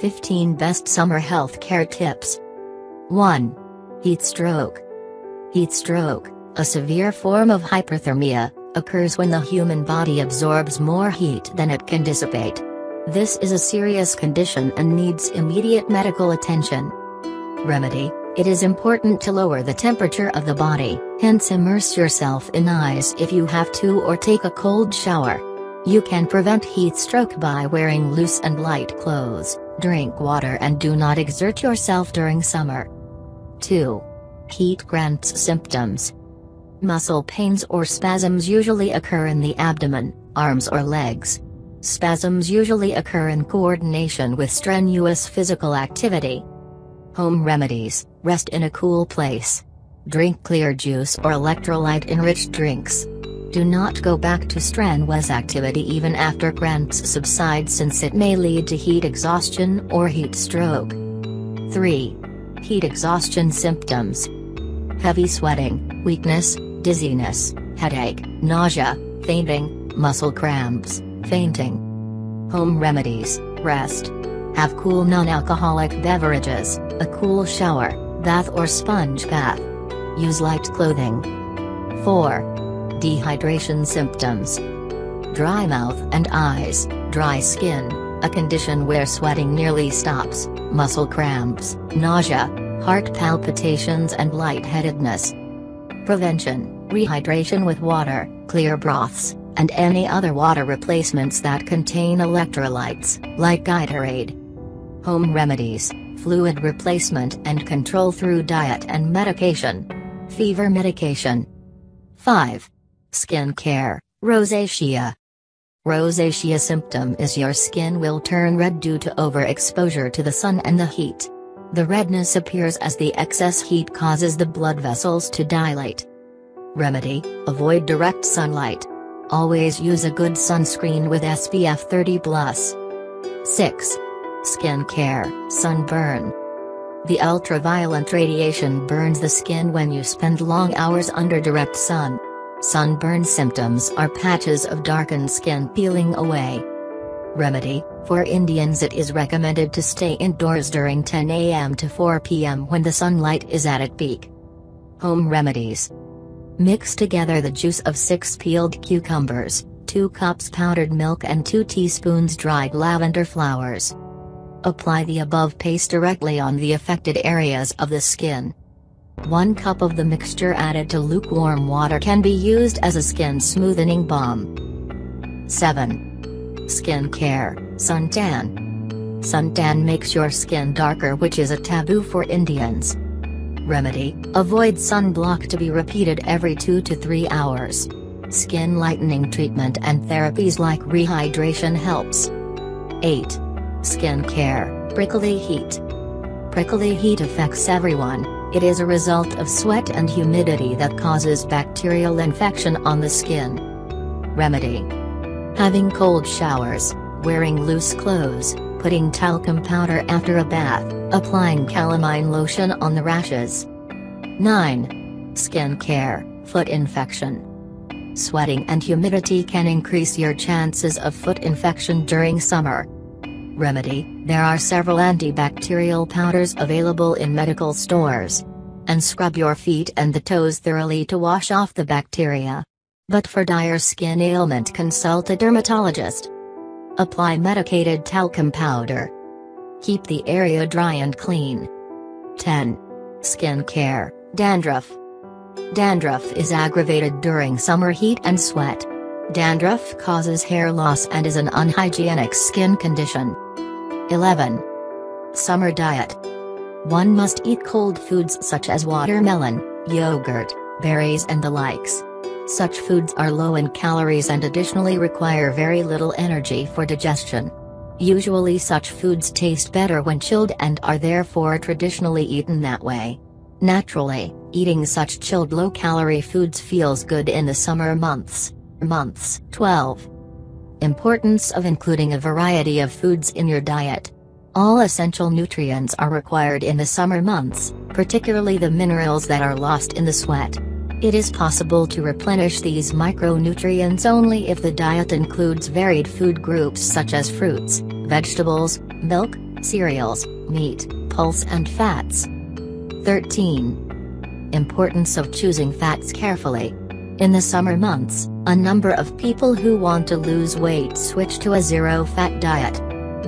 15 Best Summer Health Care Tips 1. Heat stroke. Heat stroke, a severe form of hyperthermia, occurs when the human body absorbs more heat than it can dissipate. This is a serious condition and needs immediate medical attention. Remedy It is important to lower the temperature of the body, hence immerse yourself in ice if you have to or take a cold shower. You can prevent heat stroke by wearing loose and light clothes, drink water and do not exert yourself during summer. 2. Heat cramps symptoms. Muscle pains or spasms usually occur in the abdomen, arms or legs. Spasms usually occur in coordination with strenuous physical activity. Home remedies rest in a cool place. Drink clear juice or electrolyte enriched drinks. Do not go back to strenuous activity even after cramps subside since it may lead to heat exhaustion or heat stroke. 3. Heat exhaustion symptoms Heavy sweating, weakness, dizziness, headache, nausea, fainting, muscle cramps, fainting. Home remedies rest. Have cool non alcoholic beverages, a cool shower, bath or sponge bath. Use light clothing. 4. Dehydration symptoms Dry mouth and eyes, dry skin, a condition where sweating nearly stops, muscle cramps, nausea, heart palpitations and lightheadedness. Prevention Rehydration with water, clear broths, and any other water replacements that contain electrolytes, like Gatorade. Home remedies fluid replacement and control through diet and medication. Fever medication. 5. Skin care, rosacea. Rosacea symptom is your skin will turn red due to overexposure to the sun and the heat. The redness appears as the excess heat causes the blood vessels to dilate. Remedy Avoid direct sunlight. Always use a good sunscreen with SPF 30+. 6. Skin care, sunburn. The ultraviolet radiation burns the skin when you spend long hours under direct sun. Sunburn symptoms are patches of darkened skin peeling away. Remedy For Indians, it is recommended to stay indoors during 10 a.m. to 4 p.m. when the sunlight is at its peak. Home remedies Mix together the juice of 6 peeled cucumbers, 2 cups powdered milk, and 2 teaspoons dried lavender flowers. Apply the above paste directly on the affected areas of the skin. 1 cup of the mixture added to lukewarm water can be used as a skin smoothing balm. 7. Skin care, suntan. Suntan makes your skin darker which is a taboo for Indians. Remedy, avoid sunblock to be repeated every 2 to 3 hours. Skin lightening treatment and therapies like rehydration helps. 8. Skin care, prickly heat. Prickly heat affects everyone, it is a result of sweat and humidity that causes bacterial infection on the skin. Remedy Having cold showers, wearing loose clothes, putting talcum powder after a bath, applying calamine lotion on the rashes. 9. Skin care, foot infection. Sweating and humidity can increase your chances of foot infection during summer. Remedy There are several antibacterial powders available in medical stores. And scrub your feet and the toes thoroughly to wash off the bacteria. But for dire skin ailment, consult a dermatologist. Apply medicated talcum powder. Keep the area dry and clean. 10. Skin care, dandruff. Dandruff is aggravated during summer heat and sweat. Dandruff causes hair loss and is an unhygienic skin condition. 11. Summer diet. One must eat cold foods such as watermelon, yogurt, berries and the likes. Such foods are low in calories and additionally require very little energy for digestion. Usually such foods taste better when chilled and are therefore traditionally eaten that way. Naturally, eating such chilled low-calorie foods feels good in the summer months. Months 12. Importance of including a variety of foods in your diet. All essential nutrients are required in the summer months, particularly the minerals that are lost in the sweat. It is possible to replenish these micronutrients only if the diet includes varied food groups such as fruits, vegetables, milk, cereals, meat, pulse and fats. 13. Importance of choosing fats carefully. In the summer months, a number of people who want to lose weight switch to a zero-fat diet.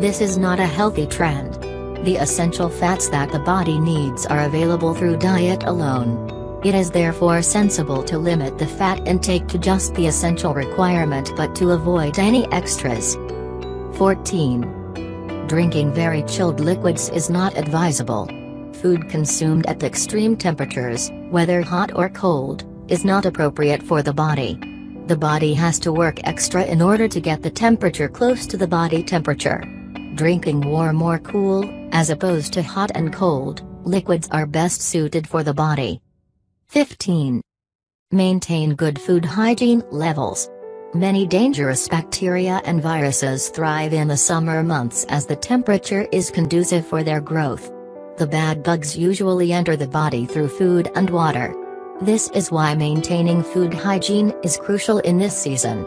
This is not a healthy trend. The essential fats that the body needs are available through diet alone. It is therefore sensible to limit the fat intake to just the essential requirement but to avoid any extras. 14. Drinking very chilled liquids is not advisable. Food consumed at extreme temperatures, whether hot or cold, is not appropriate for the body. The body has to work extra in order to get the temperature close to the body temperature. Drinking warm or cool, as opposed to hot and cold, liquids are best suited for the body. 15. Maintain good food hygiene levels. Many dangerous bacteria and viruses thrive in the summer months as the temperature is conducive for their growth. The bad bugs usually enter the body through food and water. This is why maintaining food hygiene is crucial in this season.